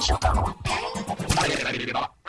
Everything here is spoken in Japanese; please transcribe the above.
しまとょうか。